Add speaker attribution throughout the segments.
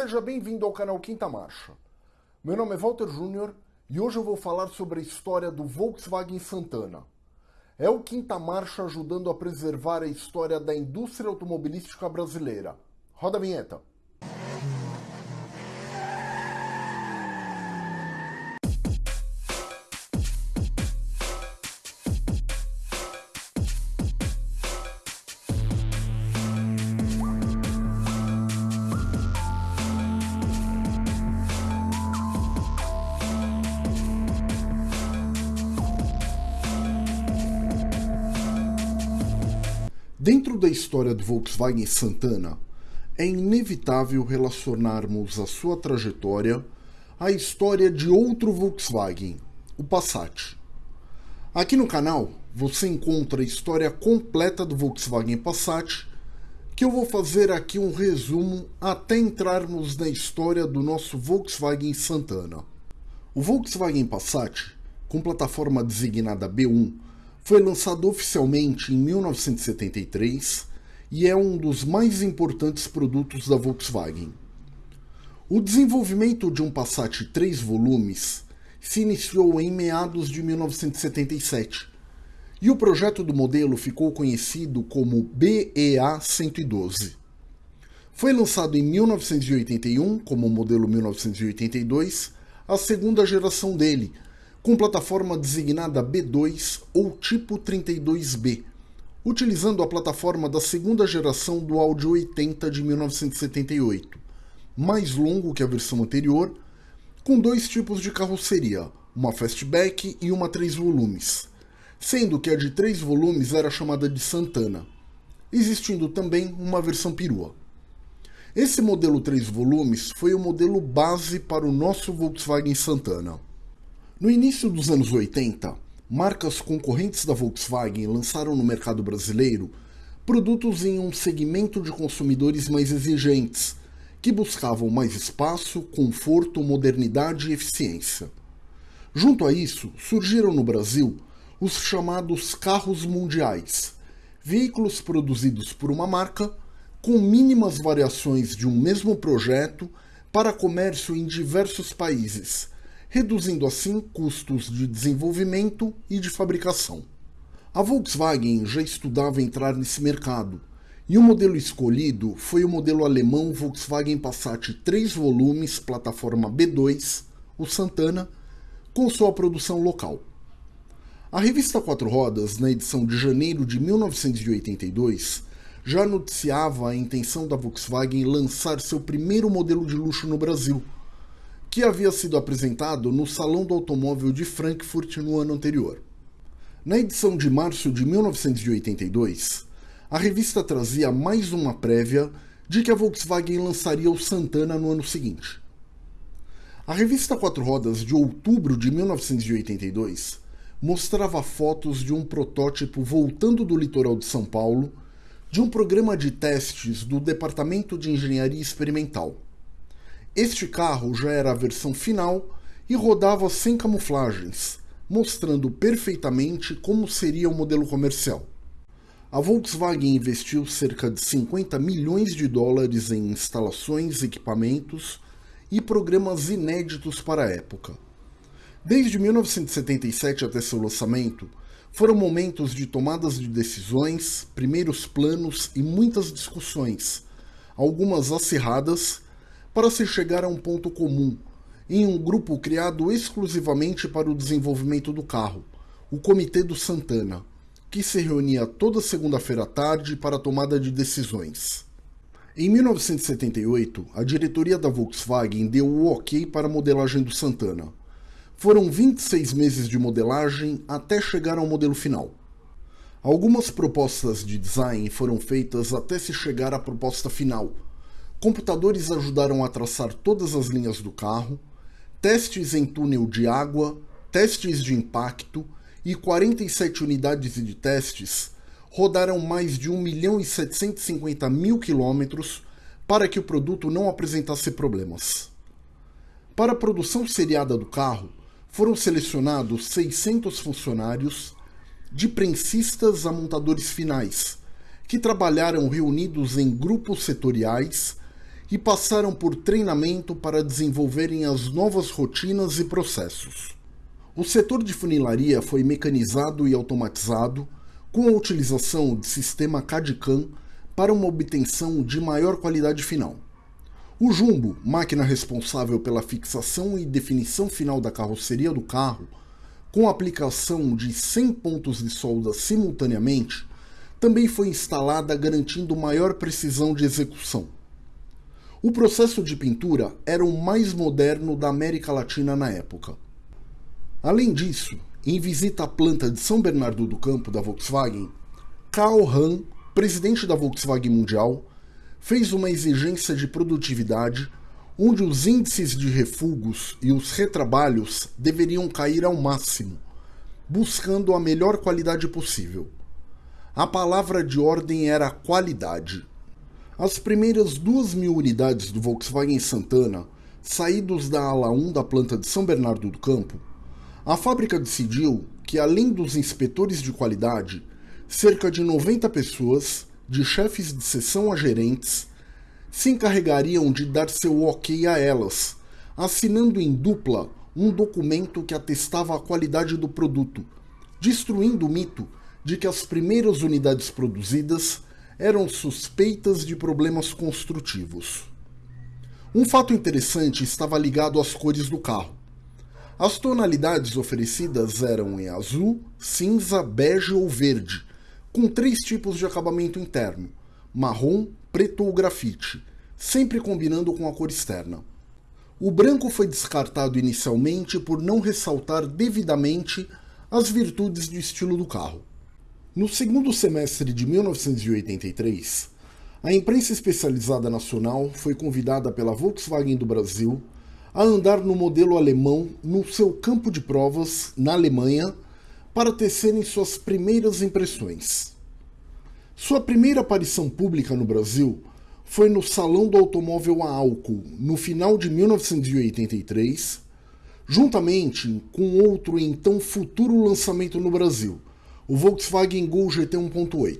Speaker 1: Seja bem-vindo ao canal Quinta Marcha. Meu nome é Walter Júnior e hoje eu vou falar sobre a história do Volkswagen Santana. É o Quinta Marcha ajudando a preservar a história da indústria automobilística brasileira. Roda a vinheta. Dentro da história do Volkswagen Santana, é inevitável relacionarmos a sua trajetória à história de outro Volkswagen, o Passat. Aqui no canal você encontra a história completa do Volkswagen Passat, que eu vou fazer aqui um resumo até entrarmos na história do nosso Volkswagen Santana. O Volkswagen Passat, com plataforma designada B1, foi lançado oficialmente em 1973 e é um dos mais importantes produtos da Volkswagen. O desenvolvimento de um Passat 3 volumes se iniciou em meados de 1977 e o projeto do modelo ficou conhecido como BEA 112. Foi lançado em 1981 como modelo 1982, a segunda geração dele, com plataforma designada B2 ou tipo 32B, utilizando a plataforma da segunda geração do Audi 80 de 1978, mais longo que a versão anterior, com dois tipos de carroceria, uma fastback e uma 3 volumes, sendo que a de 3 volumes era chamada de Santana, existindo também uma versão perua. Esse modelo 3 volumes foi o modelo base para o nosso Volkswagen Santana. No início dos anos 80, marcas concorrentes da Volkswagen lançaram no mercado brasileiro produtos em um segmento de consumidores mais exigentes, que buscavam mais espaço, conforto, modernidade e eficiência. Junto a isso, surgiram no Brasil os chamados carros mundiais, veículos produzidos por uma marca com mínimas variações de um mesmo projeto para comércio em diversos países reduzindo assim custos de desenvolvimento e de fabricação. A Volkswagen já estudava entrar nesse mercado, e o modelo escolhido foi o modelo alemão Volkswagen Passat 3 volumes plataforma B2, o Santana, com sua produção local. A revista Quatro Rodas, na edição de janeiro de 1982, já noticiava a intenção da Volkswagen lançar seu primeiro modelo de luxo no Brasil, que havia sido apresentado no Salão do Automóvel de Frankfurt no ano anterior. Na edição de março de 1982, a revista trazia mais uma prévia de que a Volkswagen lançaria o Santana no ano seguinte. A revista Quatro Rodas de outubro de 1982 mostrava fotos de um protótipo voltando do litoral de São Paulo de um programa de testes do Departamento de Engenharia Experimental. Este carro já era a versão final e rodava sem camuflagens, mostrando perfeitamente como seria o modelo comercial. A Volkswagen investiu cerca de 50 milhões de dólares em instalações, equipamentos e programas inéditos para a época. Desde 1977 até seu lançamento, foram momentos de tomadas de decisões, primeiros planos e muitas discussões, algumas acirradas para se chegar a um ponto comum, em um grupo criado exclusivamente para o desenvolvimento do carro, o Comitê do Santana, que se reunia toda segunda-feira à tarde para a tomada de decisões. Em 1978, a diretoria da Volkswagen deu o ok para a modelagem do Santana. Foram 26 meses de modelagem até chegar ao modelo final. Algumas propostas de design foram feitas até se chegar à proposta final, Computadores ajudaram a traçar todas as linhas do carro, testes em túnel de água, testes de impacto e 47 unidades de testes rodaram mais de 1 milhão e 750 mil quilômetros para que o produto não apresentasse problemas. Para a produção seriada do carro, foram selecionados 600 funcionários, de prensistas a montadores finais, que trabalharam reunidos em grupos setoriais e passaram por treinamento para desenvolverem as novas rotinas e processos. O setor de funilaria foi mecanizado e automatizado com a utilização de sistema CAD-CAM para uma obtenção de maior qualidade final. O jumbo, máquina responsável pela fixação e definição final da carroceria do carro, com aplicação de 100 pontos de solda simultaneamente, também foi instalada garantindo maior precisão de execução. O processo de pintura era o mais moderno da América Latina na época. Além disso, em visita à planta de São Bernardo do Campo da Volkswagen, Karl Hahn, presidente da Volkswagen Mundial, fez uma exigência de produtividade onde os índices de refugos e os retrabalhos deveriam cair ao máximo, buscando a melhor qualidade possível. A palavra de ordem era qualidade. As primeiras duas mil unidades do Volkswagen Santana, saídos da ala 1 da planta de São Bernardo do Campo, a fábrica decidiu que, além dos inspetores de qualidade, cerca de 90 pessoas, de chefes de seção a gerentes, se encarregariam de dar seu ok a elas, assinando em dupla um documento que atestava a qualidade do produto, destruindo o mito de que as primeiras unidades produzidas eram suspeitas de problemas construtivos. Um fato interessante estava ligado às cores do carro. As tonalidades oferecidas eram em azul, cinza, bege ou verde, com três tipos de acabamento interno: marrom, preto ou grafite, sempre combinando com a cor externa. O branco foi descartado inicialmente por não ressaltar devidamente as virtudes do estilo do carro. No segundo semestre de 1983, a imprensa especializada nacional foi convidada pela Volkswagen do Brasil a andar no modelo alemão no seu campo de provas na Alemanha para tecerem suas primeiras impressões. Sua primeira aparição pública no Brasil foi no Salão do Automóvel a álcool, no final de 1983, juntamente com outro então futuro lançamento no Brasil, o Volkswagen Gol GT 1.8.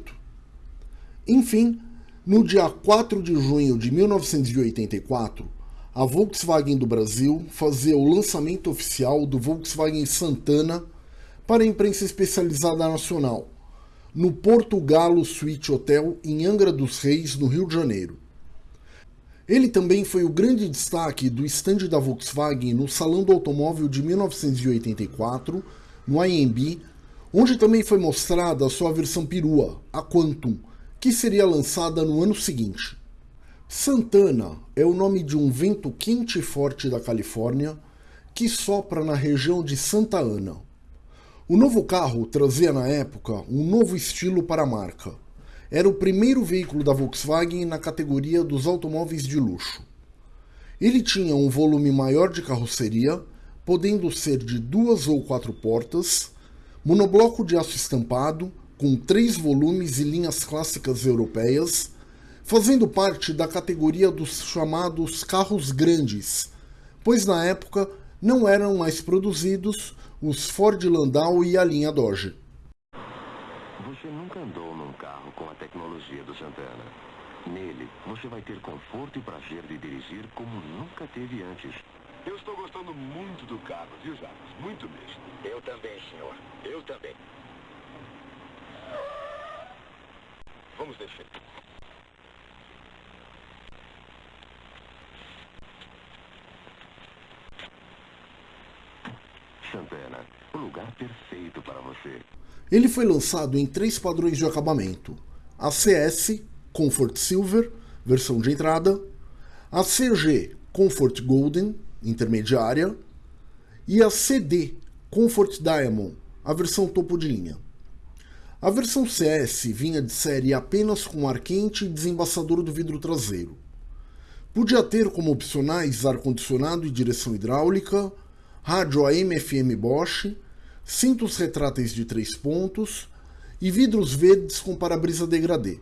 Speaker 1: Enfim, no dia 4 de junho de 1984, a Volkswagen do Brasil fazia o lançamento oficial do Volkswagen Santana para a imprensa especializada nacional, no Porto Galo Suite Hotel em Angra dos Reis, no Rio de Janeiro. Ele também foi o grande destaque do estande da Volkswagen no Salão do Automóvel de 1984, no IMB, onde também foi mostrada a sua versão perua, a Quantum, que seria lançada no ano seguinte. Santana é o nome de um vento quente e forte da Califórnia que sopra na região de Santa Ana. O novo carro trazia na época um novo estilo para a marca. Era o primeiro veículo da Volkswagen na categoria dos automóveis de luxo. Ele tinha um volume maior de carroceria, podendo ser de duas ou quatro portas, monobloco de aço estampado, com três volumes e linhas clássicas europeias, fazendo parte da categoria dos chamados carros grandes, pois na época não eram mais produzidos os Ford Landau e a linha Dodge.
Speaker 2: Você nunca andou num carro com a tecnologia do Santana. Nele, você vai ter conforto e prazer de dirigir como nunca teve antes.
Speaker 3: Eu estou gostando muito do carro, viu, Jacques? Muito mesmo.
Speaker 4: Eu também, senhor. Eu também.
Speaker 3: Vamos descer.
Speaker 2: Santana, o lugar perfeito para você.
Speaker 1: Ele foi lançado em três padrões de acabamento: a CS Comfort Silver, versão de entrada, a CG Comfort Golden, intermediária, e a CD Comfort Diamond, a versão topo de linha. A versão CS vinha de série apenas com ar quente e desembaçador do vidro traseiro. Podia ter como opcionais ar-condicionado e direção hidráulica, rádio AM-FM Bosch, cintos retráteis de três pontos e vidros verdes com para-brisa degradê.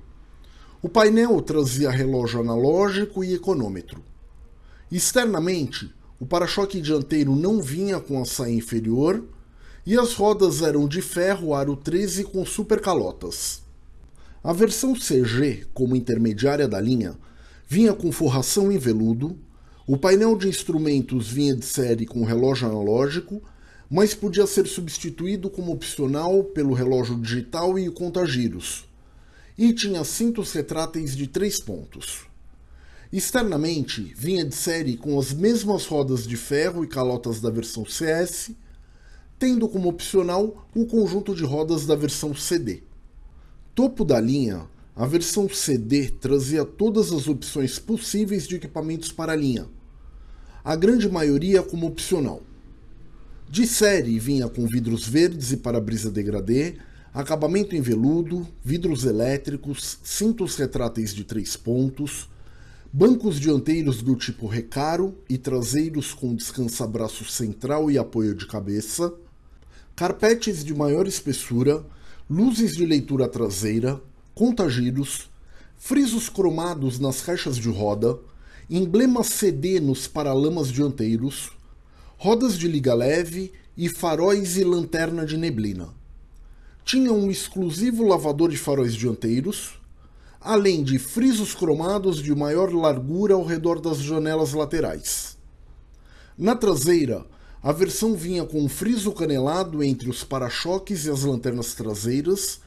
Speaker 1: O painel trazia relógio analógico e econômetro. Externamente, o para-choque dianteiro não vinha com a saia inferior e as rodas eram de ferro aro 13 com supercalotas. A versão CG, como intermediária da linha, vinha com forração em veludo, o painel de instrumentos vinha de série com relógio analógico, mas podia ser substituído como opcional pelo relógio digital e o contagiros, e tinha cintos retráteis de três pontos. Externamente, vinha de série com as mesmas rodas de ferro e calotas da versão CS, tendo como opcional o conjunto de rodas da versão CD. Topo da linha, a versão CD trazia todas as opções possíveis de equipamentos para a linha, a grande maioria como opcional. De série vinha com vidros verdes e para-brisa degradê, acabamento em veludo, vidros elétricos, cintos retráteis de três pontos, bancos dianteiros do tipo recaro e traseiros com descansa-braço central e apoio de cabeça, carpetes de maior espessura, luzes de leitura traseira, contagiros, frisos cromados nas caixas de roda, emblemas CD nos paralamas dianteiros, rodas de liga leve e faróis e lanterna de neblina. Tinha um exclusivo lavador de faróis dianteiros, além de frisos cromados de maior largura ao redor das janelas laterais. Na traseira, a versão vinha com um friso canelado entre os para-choques e as lanternas traseiras,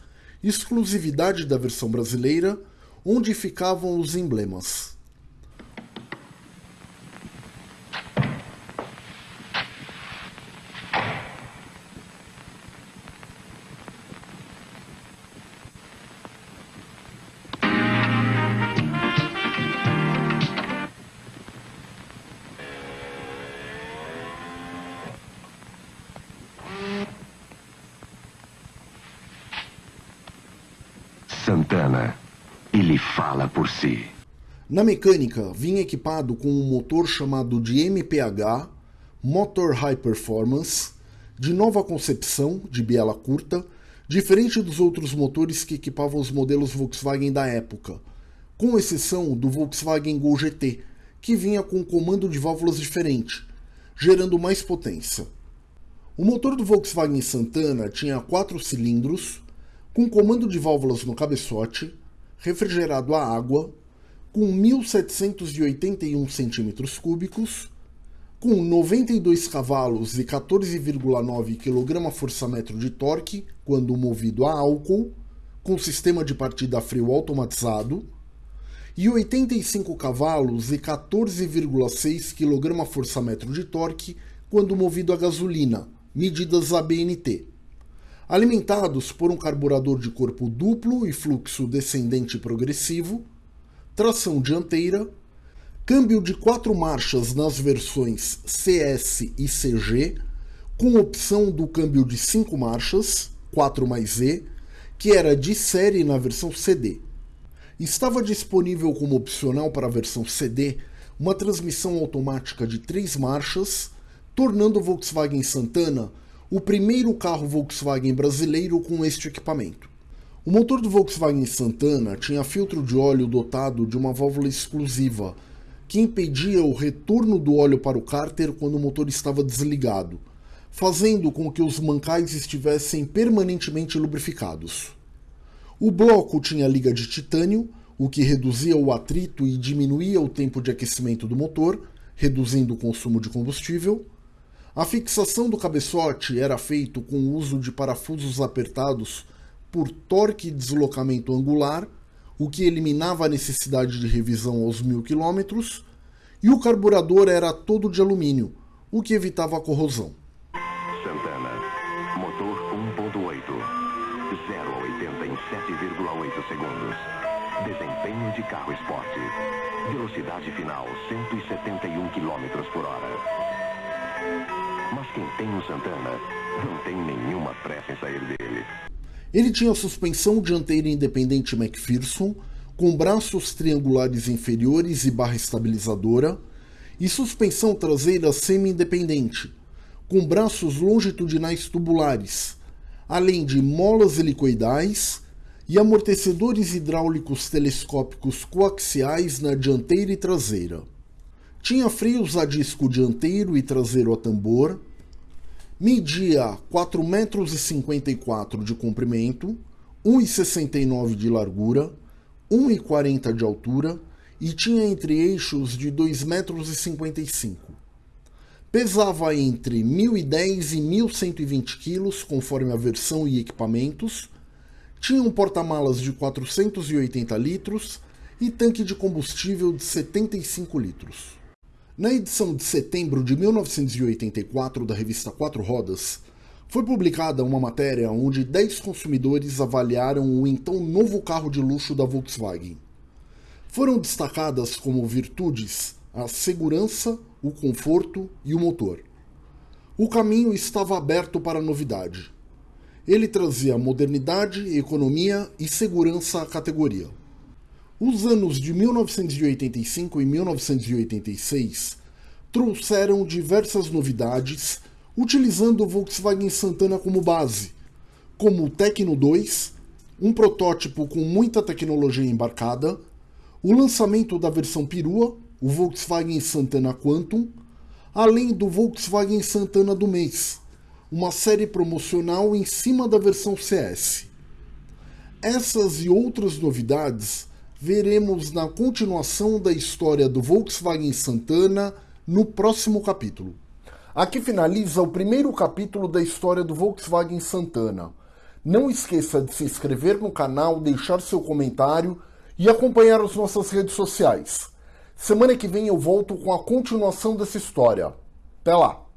Speaker 1: exclusividade da versão brasileira, onde ficavam os emblemas. Na mecânica, vinha equipado com um motor chamado de MPH, Motor High Performance, de nova concepção, de biela curta, diferente dos outros motores que equipavam os modelos Volkswagen da época, com exceção do Volkswagen Gol GT, que vinha com um comando de válvulas diferente, gerando mais potência. O motor do Volkswagen Santana tinha quatro cilindros, com comando de válvulas no cabeçote, refrigerado a água, com 1.781 cm3, com 92 cavalos e 14,9 kgfm de torque quando movido a álcool, com sistema de partida frio automatizado, e 85 cavalos e 14,6 kgfm de torque quando movido a gasolina, medidas ABNT alimentados por um carburador de corpo duplo e fluxo descendente progressivo, tração dianteira, câmbio de quatro marchas nas versões CS e CG, com opção do câmbio de cinco marchas, 4 mais E, que era de série na versão CD. Estava disponível como opcional para a versão CD uma transmissão automática de três marchas, tornando o Volkswagen Santana o primeiro carro Volkswagen brasileiro com este equipamento. O motor do Volkswagen Santana tinha filtro de óleo dotado de uma válvula exclusiva, que impedia o retorno do óleo para o cárter quando o motor estava desligado, fazendo com que os mancais estivessem permanentemente lubrificados. O bloco tinha liga de titânio, o que reduzia o atrito e diminuía o tempo de aquecimento do motor, reduzindo o consumo de combustível. A fixação do cabeçote era feito com o uso de parafusos apertados por torque e deslocamento angular, o que eliminava a necessidade de revisão aos mil quilômetros, e o carburador era todo de alumínio, o que evitava a corrosão.
Speaker 2: Santana, motor 1.8, 0 a 80 em 7,8 segundos. Desempenho de carro esporte. Velocidade final 171 km por hora. Mas quem tem o Santana não tem nenhuma pressa em sair dele.
Speaker 1: Ele tinha suspensão dianteira independente McPherson, com braços triangulares inferiores e barra estabilizadora, e suspensão traseira semi-independente, com braços longitudinais tubulares, além de molas helicoidais e amortecedores hidráulicos telescópicos coaxiais na dianteira e traseira. Tinha freios a disco dianteiro e traseiro a tambor, media 4,54 metros de comprimento, 1,69 de largura, 1,40 de altura e tinha entre eixos de 2,55 metros. Pesava entre 1.010 e 1.120 quilos, conforme a versão e equipamentos. Tinha um porta-malas de 480 litros e tanque de combustível de 75 litros. Na edição de setembro de 1984 da revista Quatro Rodas, foi publicada uma matéria onde 10 consumidores avaliaram o então novo carro de luxo da Volkswagen. Foram destacadas como virtudes a segurança, o conforto e o motor. O caminho estava aberto para a novidade. Ele trazia modernidade, economia e segurança à categoria. Os anos de 1985 e 1986 trouxeram diversas novidades utilizando o Volkswagen Santana como base, como o Tecno 2, um protótipo com muita tecnologia embarcada, o lançamento da versão perua, o Volkswagen Santana Quantum, além do Volkswagen Santana do mês, uma série promocional em cima da versão CS. Essas e outras novidades veremos na continuação da história do Volkswagen Santana no próximo capítulo. Aqui finaliza o primeiro capítulo da história do Volkswagen Santana. Não esqueça de se inscrever no canal, deixar seu comentário e acompanhar as nossas redes sociais. Semana que vem eu volto com a continuação dessa história. Até lá!